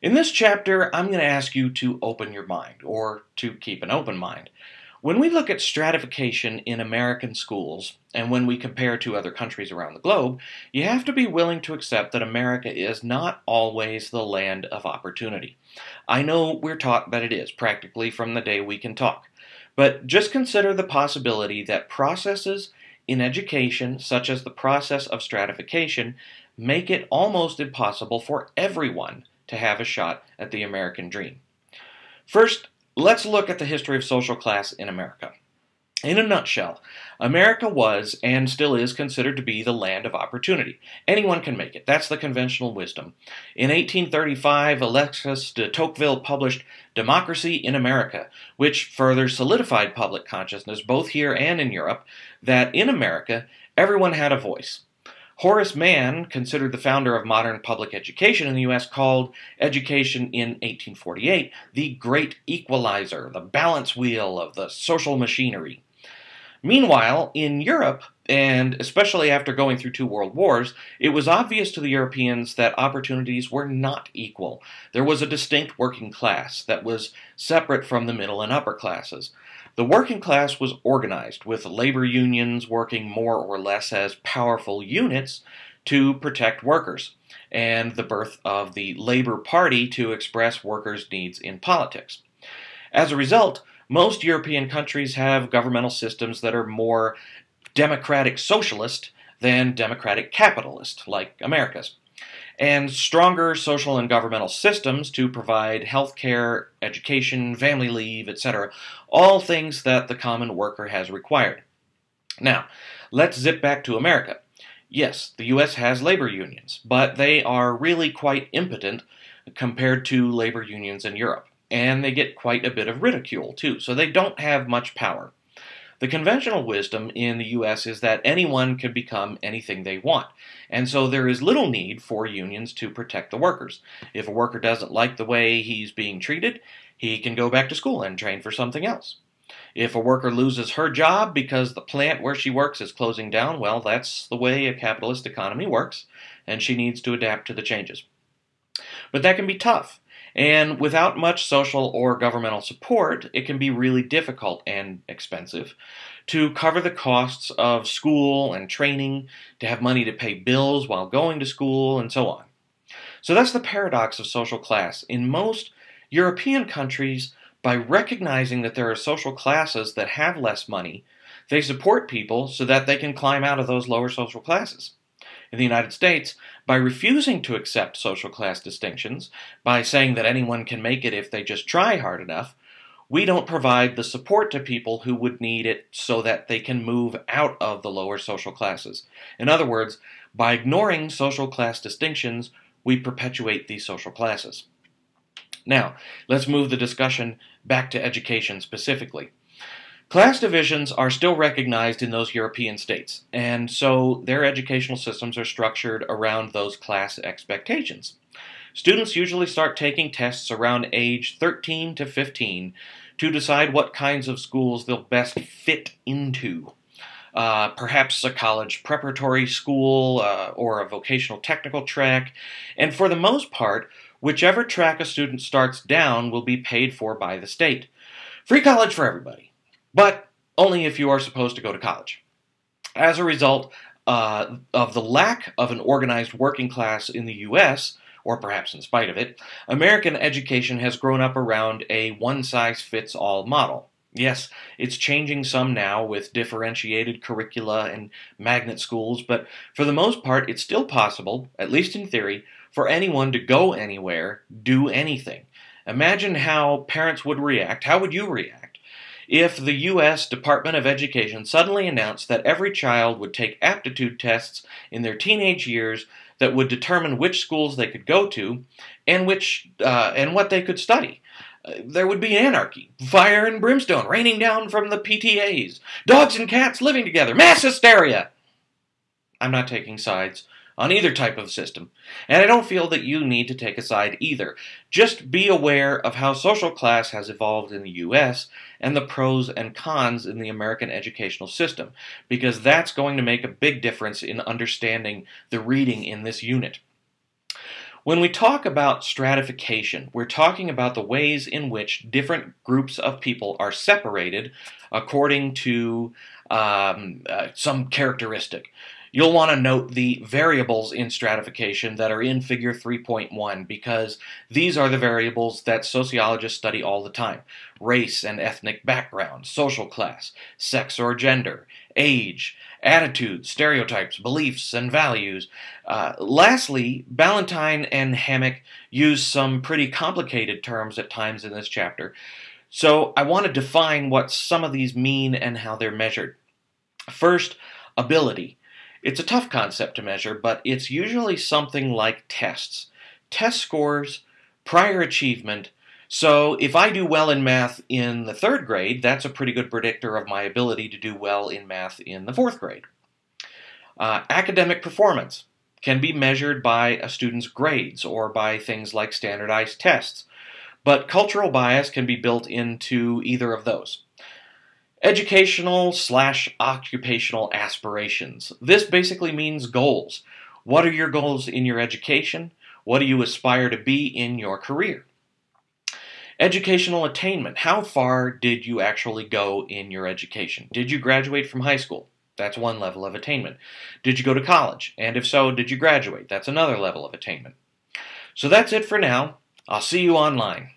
In this chapter, I'm going to ask you to open your mind, or to keep an open mind. When we look at stratification in American schools, and when we compare to other countries around the globe, you have to be willing to accept that America is not always the land of opportunity. I know we're taught that it is, practically from the day we can talk. But just consider the possibility that processes in education, such as the process of stratification, make it almost impossible for everyone to have a shot at the American dream. First, let's look at the history of social class in America. In a nutshell, America was and still is considered to be the land of opportunity. Anyone can make it. That's the conventional wisdom. In 1835, Alexis de Tocqueville published Democracy in America, which further solidified public consciousness, both here and in Europe, that in America, everyone had a voice. Horace Mann, considered the founder of modern public education in the U.S., called education in 1848 the great equalizer, the balance wheel of the social machinery. Meanwhile, in Europe, and especially after going through two world wars, it was obvious to the Europeans that opportunities were not equal. There was a distinct working class that was separate from the middle and upper classes. The working class was organized, with labor unions working more or less as powerful units to protect workers, and the birth of the Labor Party to express workers' needs in politics. As a result, most European countries have governmental systems that are more democratic socialist than democratic capitalist, like America's and stronger social and governmental systems to provide health care, education, family leave, etc. All things that the common worker has required. Now, let's zip back to America. Yes, the U.S. has labor unions, but they are really quite impotent compared to labor unions in Europe. And they get quite a bit of ridicule, too, so they don't have much power. The conventional wisdom in the US is that anyone can become anything they want, and so there is little need for unions to protect the workers. If a worker doesn't like the way he's being treated, he can go back to school and train for something else. If a worker loses her job because the plant where she works is closing down, well, that's the way a capitalist economy works, and she needs to adapt to the changes. But that can be tough. And without much social or governmental support, it can be really difficult and expensive to cover the costs of school and training, to have money to pay bills while going to school, and so on. So that's the paradox of social class. In most European countries, by recognizing that there are social classes that have less money, they support people so that they can climb out of those lower social classes in the United States by refusing to accept social class distinctions, by saying that anyone can make it if they just try hard enough, we don't provide the support to people who would need it so that they can move out of the lower social classes. In other words, by ignoring social class distinctions, we perpetuate these social classes. Now, let's move the discussion back to education specifically. Class divisions are still recognized in those European states, and so their educational systems are structured around those class expectations. Students usually start taking tests around age 13 to 15 to decide what kinds of schools they'll best fit into. Uh, perhaps a college preparatory school uh, or a vocational technical track, and for the most part, whichever track a student starts down will be paid for by the state. Free college for everybody but only if you are supposed to go to college. As a result uh, of the lack of an organized working class in the U.S., or perhaps in spite of it, American education has grown up around a one size fits all model. Yes, it's changing some now with differentiated curricula and magnet schools, but for the most part, it's still possible, at least in theory, for anyone to go anywhere, do anything. Imagine how parents would react. How would you react? If the U.S. Department of Education suddenly announced that every child would take aptitude tests in their teenage years that would determine which schools they could go to and which uh, and what they could study. Uh, there would be anarchy, fire and brimstone raining down from the PTAs, dogs and cats living together, mass hysteria. I'm not taking sides on either type of system, and I don't feel that you need to take a side either. Just be aware of how social class has evolved in the US and the pros and cons in the American educational system, because that's going to make a big difference in understanding the reading in this unit. When we talk about stratification, we're talking about the ways in which different groups of people are separated according to um, uh, some characteristic. You'll want to note the variables in stratification that are in figure 3.1 because these are the variables that sociologists study all the time. Race and ethnic background, social class, sex or gender, age, attitudes, stereotypes, beliefs, and values. Uh, lastly, Ballantine and Hammack use some pretty complicated terms at times in this chapter. So I want to define what some of these mean and how they're measured. First, ability. It's a tough concept to measure, but it's usually something like tests. Test scores, prior achievement. So if I do well in math in the third grade, that's a pretty good predictor of my ability to do well in math in the fourth grade. Uh, academic performance can be measured by a student's grades or by things like standardized tests, but cultural bias can be built into either of those. Educational slash occupational aspirations. This basically means goals. What are your goals in your education? What do you aspire to be in your career? Educational attainment. How far did you actually go in your education? Did you graduate from high school? That's one level of attainment. Did you go to college? And if so, did you graduate? That's another level of attainment. So that's it for now. I'll see you online.